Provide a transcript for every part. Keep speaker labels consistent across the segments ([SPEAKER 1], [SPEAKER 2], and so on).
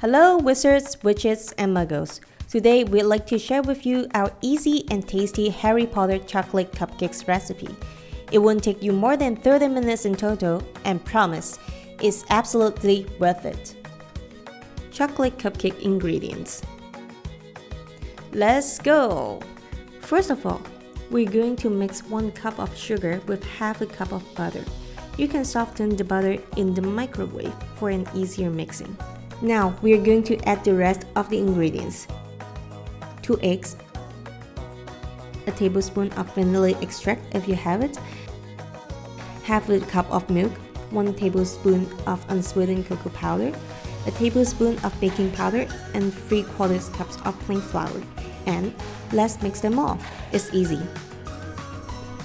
[SPEAKER 1] Hello wizards, witches, and muggles. Today we'd like to share with you our easy and tasty Harry Potter chocolate cupcakes recipe. It won't take you more than 30 minutes in total and promise, it's absolutely worth it. Chocolate cupcake ingredients. Let's go! First of all, we're going to mix 1 cup of sugar with half a cup of butter. You can soften the butter in the microwave for an easier mixing. Now we are going to add the rest of the ingredients. 2 eggs, a tablespoon of vanilla extract if you have it, half a cup of milk, 1 tablespoon of unsweetened cocoa powder, a tablespoon of baking powder, and 3 quarters cups of plain flour. And let's mix them all. It's easy.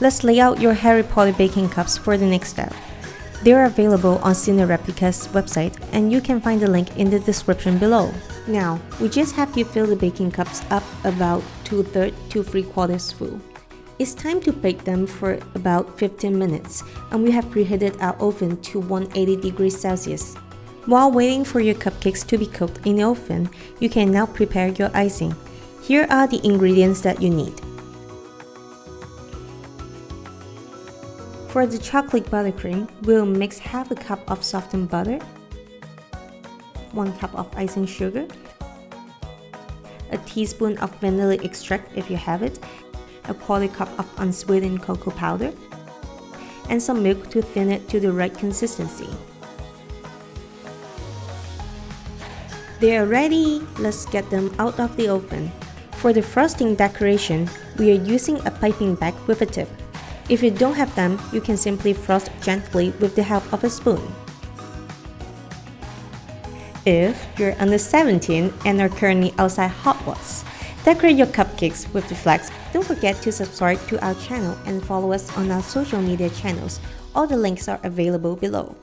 [SPEAKER 1] Let's lay out your Harry Potter baking cups for the next step. They are available on Cinereplica's website and you can find the link in the description below. Now, we just have to fill the baking cups up about 2 thirds to 3 quarters full. It's time to bake them for about 15 minutes and we have preheated our oven to 180 degrees Celsius. While waiting for your cupcakes to be cooked in the oven, you can now prepare your icing. Here are the ingredients that you need. For the chocolate buttercream, we'll mix half a cup of softened butter, 1 cup of icing sugar, a teaspoon of vanilla extract if you have it, a quarter cup of unsweetened cocoa powder, and some milk to thin it to the right consistency. They are ready! Let's get them out of the oven. For the frosting decoration, we are using a piping bag with a tip. If you don't have them, you can simply frost gently with the help of a spoon. If you're under 17 and are currently outside Hogwarts, decorate your cupcakes with the flags. Don't forget to subscribe to our channel and follow us on our social media channels. All the links are available below.